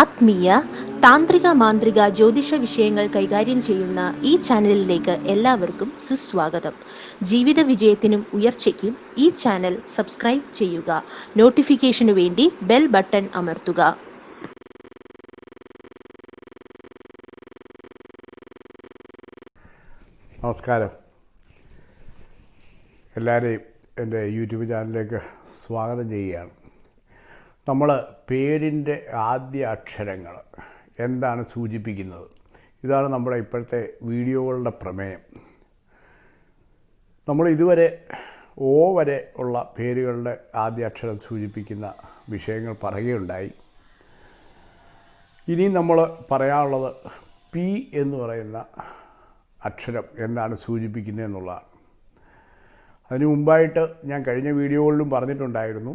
ആത്മീയ താന്ത്രിക മാന്ത്രിക ജ്യോതിഷ വിഷയങ്ങൾ കൈകാര്യം ചെയ്യുന്ന ഈ ചാനലിലേക്ക് എല്ലാവർക്കും സുസ്വാഗതം. ജീവിത വിജയത്തിനും ഉയർച്ചയ്ക്കും ഈ ചാനൽ സബ്സ്ക്രൈബ് ചെയ്യുക. നോട്ടിഫിക്കേഷനു വേണ്ടി ബെൽ ബട്ടൺ അമർത്തുക. നമസ്കാരം. എല്ലാവരെയും എന്റെ യൂട്യൂബ് ചാനലിലേക്ക് സ്വാഗതം ചെയ്യുകയാണ്. നമ്മൾ പേരിന്റെ ആദ്യ അക്ഷരങ്ങൾ എന്താണ് സൂചിപ്പിക്കുന്നത്? ഇതാണ് നമ്മുടെ ഇപ്പോഴത്തെ വീഡിയോകളുടെ പ്രമേയം. നമ്മൾ ഇതുവരെ ഓ വരെ ഉള്ള പേരുകളുടെ ആദ്യ അക്ഷരം സൂചിപ്പിക്കുന്ന വിഷയങ്ങൾ പറയുകയുണ്ടായി. ഇനി നമ്മൾ പറയാനുള്ളത് പി എന്ന് പറയുന്ന അക്ഷരം എന്താണ് സൂചിപ്പിക്കുന്നത് എന്നുള്ളതാണ്. അതിനു മുമ്പായിട്ട് ഞാൻ കഴിഞ്ഞ വീഡിയോകളിലും പറഞ്ഞിട്ടുണ്ടായിരുന്നു.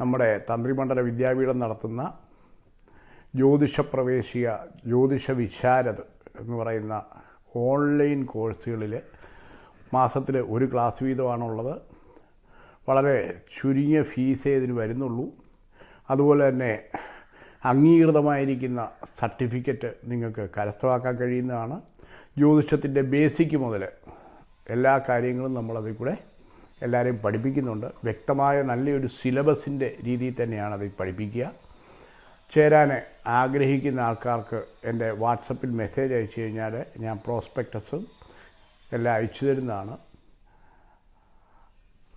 നമ്മുടെ തന്ത്രിമണ്ഡല വിദ്യാപീഠം നടത്തുന്ന ജ്യോതിഷ പ്രവേശിക ജ്യോതിഷ വിശാരദ് എന്ന് പറയുന്ന ഓൺലൈൻ കോഴ്സുകളിൽ മാസത്തിൽ ഒരു ക്ലാസ് വീതമാണുള്ളത്. വളരെ ചുരുങ്ങിയ ഫീസേ ഇതിന് വരുന്നുള്ളൂ. അതുപോലെ തന്നെ അംഗീകൃതമായിരിക്കുന്ന സർട്ടിഫിക്കറ്റ് നിങ്ങൾക്ക് കരസ്ഥമാക്കാൻ കഴിയുന്നതാണ്. ജ്യോതിഷത്തിന്റെ ബേസിക് മുതൽ എല്ലാ കാര്യങ്ങളും നമ്മളതിൽ കൂടെ എല്ലാവരെയും പഠിപ്പിക്കുന്നുണ്ട്. വ്യക്തമായ നല്ലൊരു സിലബസിന്റെ രീതിയിൽ തന്നെയാണ് അതിൽ പഠിപ്പിക്കുക. ചേരാൻ ആഗ്രഹിക്കുന്ന ആൾക്കാർക്ക് എന്റെ വാട്സപ്പിൽ മെസ്സേജ് അയച്ചു കഴിഞ്ഞാൽ ഞാൻ പ്രോസ്പെക്ടസും എല്ലാം അയച്ചു തരുന്നതാണ്.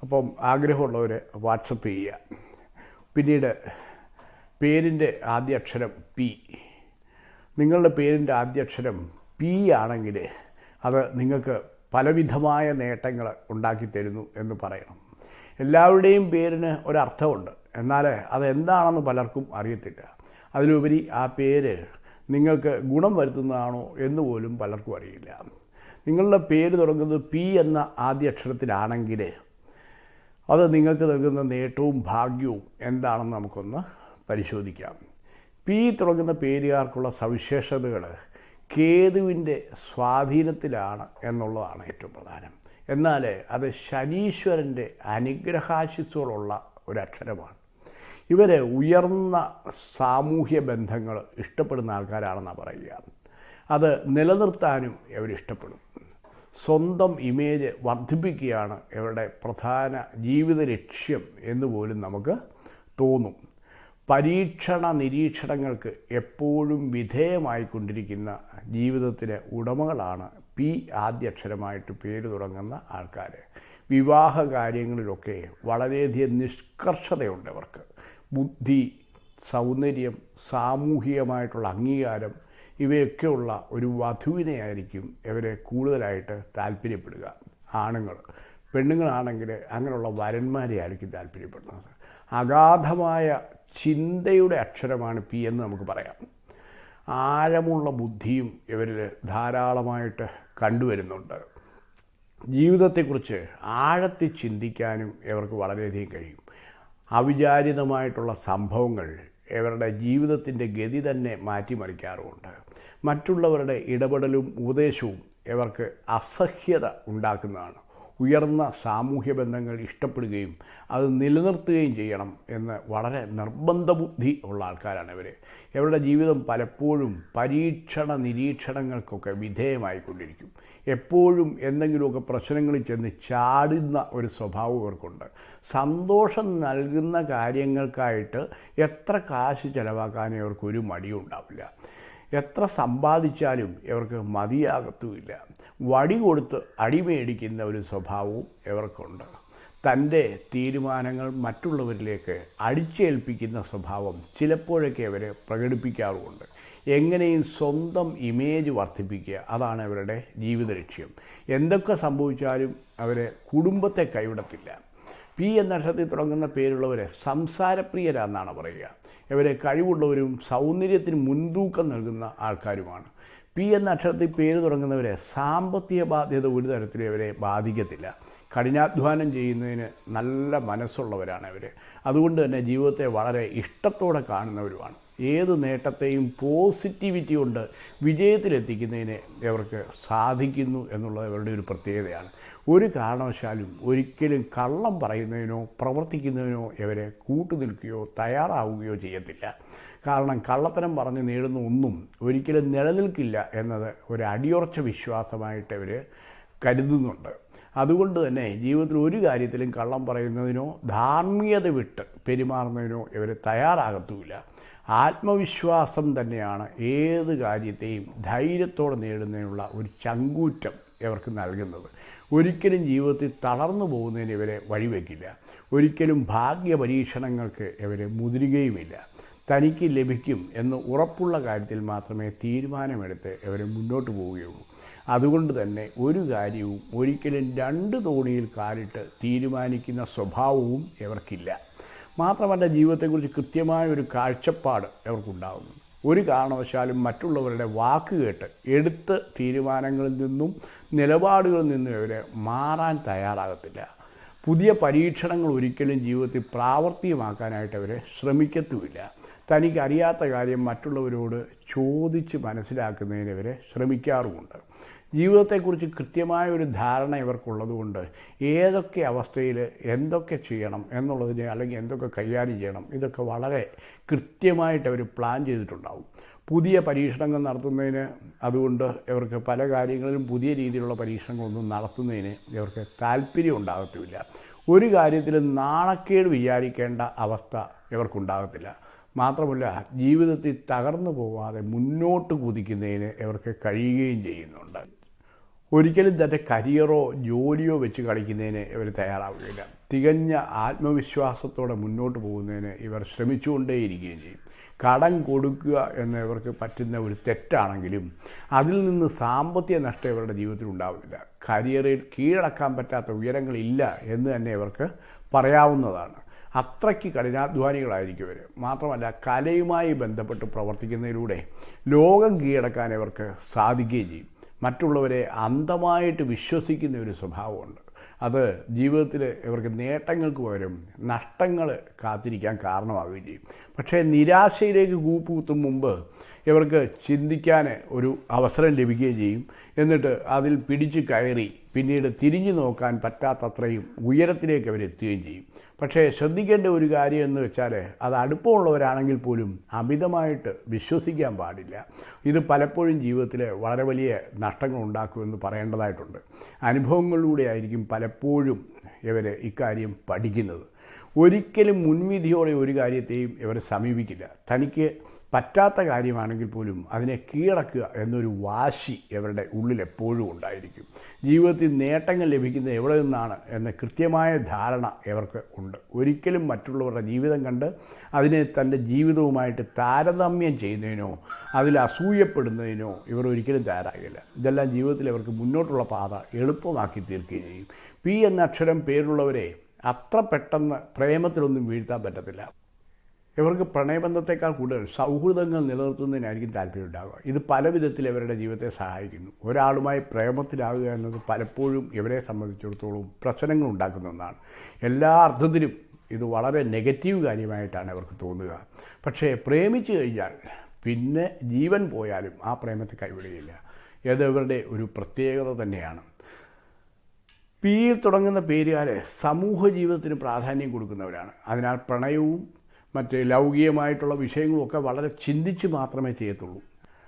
അപ്പം ആഗ്രഹമുള്ളവർ വാട്സപ്പ് ചെയ്യുക. പിന്നീട് പേരിന്റെ ആദ്യ അക്ഷരം പി. നിങ്ങളുടെ പേരിന്റെ ആദ്യ അക്ഷരം പി ആണെങ്കിൽ അത് നിങ്ങൾക്ക് പലവിധമായ നേട്ടങ്ങൾ ഉണ്ടാക്കിത്തരുന്നു എന്ന് പറയണം. എല്ലാവരുടെയും പേരിന് ഒരർത്ഥമുണ്ട്. എന്നാൽ അതെന്താണെന്ന് പലർക്കും അറിയത്തില്ല. അതിലുപരി ആ പേര് നിങ്ങൾക്ക് ഗുണം വരുത്തുന്നതാണോ എന്ന് പോലും പലർക്കും അറിയില്ല. നിങ്ങളുടെ പേര് തുടങ്ങുന്നത് പി എന്ന ആദ്യ അക്ഷരത്തിലാണെങ്കിൽ അത് നിങ്ങൾക്ക് നൽകുന്ന നേട്ടവും ഭാഗ്യവും എന്താണെന്ന് നമുക്കൊന്ന് പരിശോധിക്കാം. പി തുടങ്ങുന്ന പേരുകാർക്കുള്ള സവിശേഷതകൾ കേതുവിന്റെ സ്വാധീനത്തിലാണ് എന്നുള്ളതാണ് ഏറ്റവും പ്രധാനം. എന്നാൽ അത് ശനീശ്വരന്റെ അനുഗ്രഹാശിസ്സുകളുള്ള ഒരക്ഷരമാണ്. ഇവർ ഉയർന്ന സാമൂഹ്യ ബന്ധങ്ങൾ ഇഷ്ടപ്പെടുന്ന ആൾക്കാരാണെന്നാണ് പറയുക. അത് നിലനിർത്താനും ഇവരിഷ്ടപ്പെടും സ്വന്തം ഇമേജ് വർദ്ധിപ്പിക്കുകയാണ് ഇവരുടെ പ്രധാന ജീവിത ലക്ഷ്യം എന്ന് പോലും നമുക്ക് തോന്നും. പരീക്ഷണ നിരീക്ഷണങ്ങൾക്ക് എപ്പോഴും വിധേയമായിക്കൊണ്ടിരിക്കുന്ന ജീവിതത്തിലെ ഉടമകളാണ് പി ആദ്യക്ഷരമായിട്ട് പേര് തുടങ്ങുന്ന ആൾക്കാർ വിവാഹ കാര്യങ്ങളിലൊക്കെ വളരെയധികം നിഷ്കർഷതയുണ്ട് അവർക്ക്. ബുദ്ധി സൗന്ദര്യം സാമൂഹികമായിട്ടുള്ള അംഗീകാരം ഇവയൊക്കെയുള്ള ഒരു വധുവിനെയായിരിക്കും ഇവരെ കൂടുതലായിട്ട് താല്പര്യപ്പെടുക. ആണുങ്ങൾ പെണ്ണുങ്ങളാണെങ്കിൽ അങ്ങനെയുള്ള വരന്മാരെ ആയിരിക്കും താല്പര്യപ്പെടുന്നത്. അഗാധമായ ചിന്തയുടെ അക്ഷരമാണ് പി എന്ന് നമുക്ക് പറയാം. ആഴമുള്ള ബുദ്ധിയും ഇവരിൽ ധാരാളമായിട്ട് കണ്ടുവരുന്നുണ്ട്. ജീവിതത്തെക്കുറിച്ച് ആഴത്തിൽ ചിന്തിക്കാനും ഇവർക്ക് വളരെയധികം കഴിയും. അവിചാരിതമായിട്ടുള്ള സംഭവങ്ങൾ ഇവരുടെ ജീവിതത്തിന്റെ ഗതി തന്നെ മാറ്റിമറിക്കാറുമുണ്ട്. മറ്റുള്ളവരുടെ ഇടപെടലും ഉപദേശവും ഇവർക്ക് അസഹ്യത ഉണ്ടാക്കുന്നതാണ്. ഉയർന്ന സാമൂഹ്യ ബന്ധങ്ങൾ ഇഷ്ടപ്പെടുകയും അത് നിലനിർത്തുകയും ചെയ്യണം എന്ന് വളരെ നിർബന്ധ ബുദ്ധി ഉള്ള ആൾക്കാരാണ് ഇവർ ഇവരുടെ ജീവിതം പലപ്പോഴും പരീക്ഷണ നിരീക്ഷണങ്ങൾക്കൊക്കെ വിധേയമായിക്കൊണ്ടിരിക്കും. എപ്പോഴും എന്തെങ്കിലുമൊക്കെ പ്രശ്നങ്ങളിൽ ചെന്ന് ചാടുന്ന ഒരു സ്വഭാവം ഇവർക്കുണ്ട്. സന്തോഷം നൽകുന്ന കാര്യങ്ങൾക്കായിട്ട് എത്ര കാശ് ചിലവാക്കാനും ഇവർക്കൊരു മടിയും ഉണ്ടാവില്ല എത്ര സമ്പാദിച്ചാലും ഇവർക്ക് മതിയാകത്തുമില്ല. വടി കൊടുത്ത് അടിമേടിക്കുന്ന ഒരു സ്വഭാവവും ഇവർക്കുണ്ട്. തന്റെ തീരുമാനങ്ങൾ മറ്റുള്ളവരിലേക്ക് അടിച്ചേൽപ്പിക്കുന്ന സ്വഭാവം ചിലപ്പോഴൊക്കെ അവർ പ്രകടിപ്പിക്കാറുമുണ്ട്. എങ്ങനെയും സ്വന്തം ഇമേജ് വർദ്ധിപ്പിക്കുക അതാണ് അവരുടെ ജീവിത ലക്ഷ്യം എന്തൊക്കെ സംഭവിച്ചാലും അവരെ കുടുംബത്തെ കൈവിടത്തില്ല. പി എന്ന അക്ഷരത്തിൽ തുടങ്ങുന്ന പേരുള്ളവരെ സംസാരപ്രിയരാന്നാണ് പറയുക. ഇവരെ കഴിവുള്ളവരും സൗന്ദര്യത്തിന് മുൻതൂക്കം നൽകുന്ന ആൾക്കാരുമാണ്. പി എന്ന അക്ഷരത്തിൽ പേര് തുടങ്ങുന്നവരെ സാമ്പത്തിക ബാധ്യത ഒരു തരത്തിലും ഇവരെ ബാധിക്കത്തില്ല. കഠിനാധ്വാനം ചെയ്യുന്നതിന് നല്ല മനസ്സുള്ളവരാണ് ഇവർ അതുകൊണ്ട് തന്നെ ജീവിതത്തെ വളരെ ഇഷ്ടത്തോടെ കാണുന്നവരുമാണ്. ഏത് നേട്ടത്തെയും പോസിറ്റിവിറ്റി കൊണ്ട് വിജയത്തിലെത്തിക്കുന്നതിന് ഇവർക്ക് സാധിക്കുന്നു എന്നുള്ളത് ഇവരുടെ ഒരു പ്രത്യേകതയാണ്. ഒരു കാരണവശാലും ഒരിക്കലും കള്ളം പറയുന്നതിനോ പ്രവർത്തിക്കുന്നതിനോ ഇവരെ കൂട്ടുനിൽക്കുകയോ തയ്യാറാവുകയോ ചെയ്യത്തില്ല. കാരണം കള്ളത്തരം പറഞ്ഞ് നേടുന്ന ഒന്നും ഒരിക്കലും നിലനിൽക്കില്ല എന്നത് ഒരു അടിയുറച്ച വിശ്വാസമായിട്ട് ഇവർ കരുതുന്നുണ്ട്. അതുകൊണ്ട് തന്നെ ജീവിതത്തിൽ ഒരു കാര്യത്തിലും കള്ളം പറയുന്നതിനോ ധാർമ്മികത വിട്ട് പെരുമാറുന്നതിനോ ഇവർ തയ്യാറാകത്തുമില്ല ആത്മവിശ്വാസം തന്നെയാണ് ഏത് കാര്യത്തെയും ധൈര്യത്തോടെ നേടുന്നതിനുള്ള ഒരു ചങ്കൂറ്റം ഇവർക്ക് നൽകുന്നത്. ഒരിക്കലും ജീവിതത്തിൽ തളർന്നു പോകുന്നതിന് ഇവരെ വഴിവെക്കില്ല. ഒരിക്കലും ഭാഗ്യ പരീക്ഷണങ്ങൾക്ക് ഇവരെ മുതിരുകയുമില്ല. തനിക്ക് ലഭിക്കും എന്ന് ഉറപ്പുള്ള കാര്യത്തിൽ മാത്രമേ തീരുമാനമെടുത്ത് ഇവർ മുന്നോട്ട് പോവുകയുള്ളൂ. അതുകൊണ്ട് തന്നെ ഒരു കാര്യവും ഒരിക്കലും രണ്ട് തോണിയിൽ കാലിട്ട് തീരുമാനിക്കുന്ന സ്വഭാവവും ഇവർക്കില്ല. മാത്രമല്ല ജീവിതത്തെക്കുറിച്ച് കൃത്യമായ ഒരു കാഴ്ചപ്പാട് ഇവർക്കുണ്ടാകുന്നു ഒരു കാരണവശാലും മറ്റുള്ളവരുടെ വാക്ക് കേട്ട് എടുത്ത തീരുമാനങ്ങളിൽ നിന്നും നിലപാടുകളിൽ നിന്നും ഇവരെ മാറാൻ തയ്യാറാകത്തില്ല. പുതിയ പരീക്ഷണങ്ങൾ ഒരിക്കലും ജീവിതത്തിൽ പ്രാവർത്തികമാക്കാനായിട്ട് അവരെ ശ്രമിക്കത്തുമില്ല. തനിക്കറിയാത്ത കാര്യം മറ്റുള്ളവരോട് ചോദിച്ച് മനസ്സിലാക്കുന്നതിന് ഇവരെ ശ്രമിക്കാറുമുണ്ട്. ജീവിതത്തെക്കുറിച്ച് കൃത്യമായ ഒരു ധാരണ ഇവർക്കുള്ളതുകൊണ്ട് ഏതൊക്കെ അവസ്ഥയിൽ എന്തൊക്കെ ചെയ്യണം എന്നുള്ളതിനെ അല്ലെങ്കിൽ എന്തൊക്കെ കൈകാര്യം ചെയ്യണം ഇതൊക്കെ വളരെ കൃത്യമായിട്ട് അവർ പ്ലാൻ ചെയ്തിട്ടുണ്ടാവും. പുതിയ പരീക്ഷണങ്ങൾ നടത്തുന്നതിന് അതുകൊണ്ട് ഇവർക്ക് പല കാര്യങ്ങളിലും പുതിയ രീതിയിലുള്ള പരീക്ഷണങ്ങളൊന്നും നടത്തുന്നതിന് ഇവർക്ക് താല്പര്യം ഉണ്ടാകത്തുമില്ല. ഒരു കാര്യത്തിൽ നാണക്കേട് വിചാരിക്കേണ്ട അവസ്ഥ ഇവർക്കുണ്ടാകത്തില്ല. മാത്രമല്ല ജീവിതത്തിൽ തകർന്നു പോവാതെ മുന്നോട്ട് കുതിക്കുന്നതിന് ഇവർക്ക് കഴിയുകയും ചെയ്യുന്നുണ്ട്. ഒരിക്കലും തന്റെ കരിയറോ ജോലിയോ വെച്ച് കളിക്കുന്നതിന് ഇവർ തയ്യാറാവുകയില്ല. തികഞ്ഞ ആത്മവിശ്വാസത്തോടെ മുന്നോട്ട് പോകുന്നതിന് ഇവർ ശ്രമിച്ചുകൊണ്ടേയിരിക്കുകയും ചെയ്യും. കടം കൊടുക്കുക എന്ന് ഇവർക്ക് പറ്റുന്ന ഒരു തെറ്റാണെങ്കിലും അതിൽ നിന്ന് സാമ്പത്തിക നഷ്ടം ഇവരുടെ ജീവിതത്തിൽ ഉണ്ടാവുന്നില്ല. കരിയറിൽ കീഴടക്കാൻ പറ്റാത്ത ഉയരങ്ങളില്ല എന്ന് തന്നെ ഇവർക്ക് പറയാവുന്നതാണ്. അത്രയ്ക്ക് കഠിനാധ്വാനികളായിരിക്കും ഇവർ. മാത്രമല്ല കലയുമായി ബന്ധപ്പെട്ട് പ്രവർത്തിക്കുന്നതിലൂടെ ലോകം കീഴടക്കാൻ ഇവർക്ക് സാധിക്കുകയും ചെയ്യും. മറ്റുള്ളവരെ അന്ധമായിട്ട് വിശ്വസിക്കുന്ന ഒരു സ്വഭാവമുണ്ട്. അത് ജീവിതത്തിൽ ഇവർക്ക് നേട്ടങ്ങൾക്ക് പകരം നഷ്ടങ്ങൾ കാത്തിരിക്കാൻ കാരണമാവുകയും ചെയ്യും. പക്ഷേ നിരാശയിലേക്ക് കൂപ്പുകുത്തും മുമ്പ് ഇവർക്ക് ചിന്തിക്കാൻ ഒരു അവസരം ലഭിക്കുകയും ചെയ്യും. എന്നിട്ട് അതിൽ പിടിച്ചു കയറി പിന്നീട് തിരിഞ്ഞു നോക്കാൻ പറ്റാത്തത്രയും ഉയരത്തിലേക്ക് അവരെത്തുകയും ചെയ്യും. പക്ഷേ ശ്രദ്ധിക്കേണ്ട ഒരു കാര്യം എന്ന് വെച്ചാൽ അത് അടുപ്പമുള്ളവരാണെങ്കിൽ പോലും അമിതമായിട്ട് വിശ്വസിക്കാൻ പാടില്ല. ഇത് പലപ്പോഴും ജീവിതത്തിൽ വളരെ വലിയ നഷ്ടങ്ങൾ ഉണ്ടാക്കുമെന്ന് പറയേണ്ടതായിട്ടുണ്ട്. അനുഭവങ്ങളിലൂടെ ആയിരിക്കും പലപ്പോഴും ഇവർ ഇക്കാര്യം പഠിക്കുന്നത്. ഒരിക്കലും മുൻവിധിയോടെ ഒരു കാര്യത്തെയും ഇവർ സമീപിക്കില്ല. തനിക്ക് പറ്റാത്ത കാര്യമാണെങ്കിൽ പോലും അതിനെ കീഴടക്കുക എന്നൊരു വാശി ഇവരുടെ ഉള്ളിൽ എപ്പോഴും ഉണ്ടായിരിക്കും. ജീവിതത്തിൽ നേട്ടങ്ങൾ ലഭിക്കുന്നത് എവിടെ നിന്നാണ് എന്ന കൃത്യമായ ധാരണ ഇവർക്ക് ഉണ്ട്. ഒരിക്കലും മറ്റുള്ളവരുടെ ജീവിതം കണ്ട് അതിനെ തന്റെ ജീവിതവുമായിട്ട് താരതമ്യം ചെയ്യുന്നതിനോ അതിൽ അസൂയപ്പെടുന്നതിനോ ഇവർ ഒരിക്കലും തയ്യാറാകില്ല. ഇതെല്ലാം ജീവിതത്തിൽ ഇവർക്ക് മുന്നോട്ടുള്ള പാത എളുപ്പമാക്കി തീർക്കുകയും ചെയ്യും. പി എന്ന അക്ഷരം പേരുള്ളവരെ അത്ര പെട്ടെന്ന് പ്രേമത്തിലൊന്നും വീഴ്ത്താൻ പറ്റത്തില്ല. ഇവർക്ക് പ്രണയബന്ധത്തെക്കാൾ കൂടുതൽ സൗഹൃദങ്ങൾ നിലനിർത്തുന്നതിനായിരിക്കും താല്പര്യം ഉണ്ടാകുക ഇത് പല വിധത്തിൽ ഇവരുടെ ജീവിതത്തെ സഹായിക്കുന്നു. ഒരാളുമായി പ്രേമത്തിലാവുക എന്നത് പലപ്പോഴും ഇവരെ സംബന്ധിച്ചിടത്തോളം പ്രശ്നങ്ങൾ ഉണ്ടാക്കുന്ന ഒന്നാണ്. എല്ലാ അർത്ഥത്തിലും ഇത് വളരെ നെഗറ്റീവ് കാര്യമായിട്ടാണ് ഇവർക്ക് തോന്നുക. പക്ഷേ പ്രേമിച്ചു കഴിഞ്ഞാൽ പിന്നെ ജീവൻ പോയാലും ആ പ്രേമത്തെ കൈവിടുകയില്ല ഇത് ഇവരുടെ ഒരു പ്രത്യേകത തന്നെയാണ്. പിയിൽ തുടങ്ങുന്ന പേരുകാർ സമൂഹ ജീവിതത്തിന് പ്രാധാന്യം കൊടുക്കുന്നവരാണ്. അതിനാൽ പ്രണയവും മറ്റ് ലൗകികമായിട്ടുള്ള വിഷയങ്ങളൊക്കെ വളരെ ചിന്തിച്ച് മാത്രമേ ചെയ്യത്തുള്ളൂ.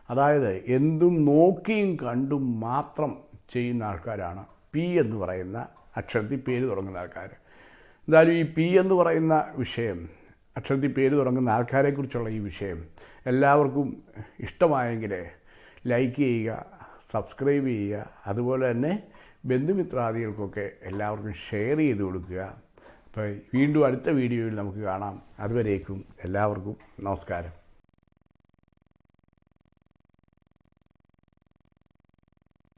അതായത് എന്തും നോക്കിയും കണ്ടും മാത്രം ചെയ്യുന്ന ആൾക്കാരാണ് പി എന്ന് പറയുന്ന അക്ഷരത്തിൽ പേര് തുടങ്ങുന്ന ആൾക്കാർ എന്തായാലും ഈ പി എന്ന് പറയുന്ന വിഷയം അക്ഷരത്തിൽ പേര് തുടങ്ങുന്ന ആൾക്കാരെക്കുറിച്ചുള്ള ഈ വിഷയം എല്ലാവർക്കും ഇഷ്ടമായെങ്കിൽ ലൈക്ക് ചെയ്യുക സബ്സ്ക്രൈബ് ചെയ്യുക അതുപോലെ തന്നെ ബന്ധുമിത്രാദികൾക്കൊക്കെ എല്ലാവർക്കും ഷെയർ ചെയ്ത് കൊടുക്കുക. അപ്പോൾ വീണ്ടും അടുത്ത വീഡിയോയിൽ നമുക്ക് കാണാം. അതുവരേക്കും എല്ലാവർക്കും നമസ്കാരം.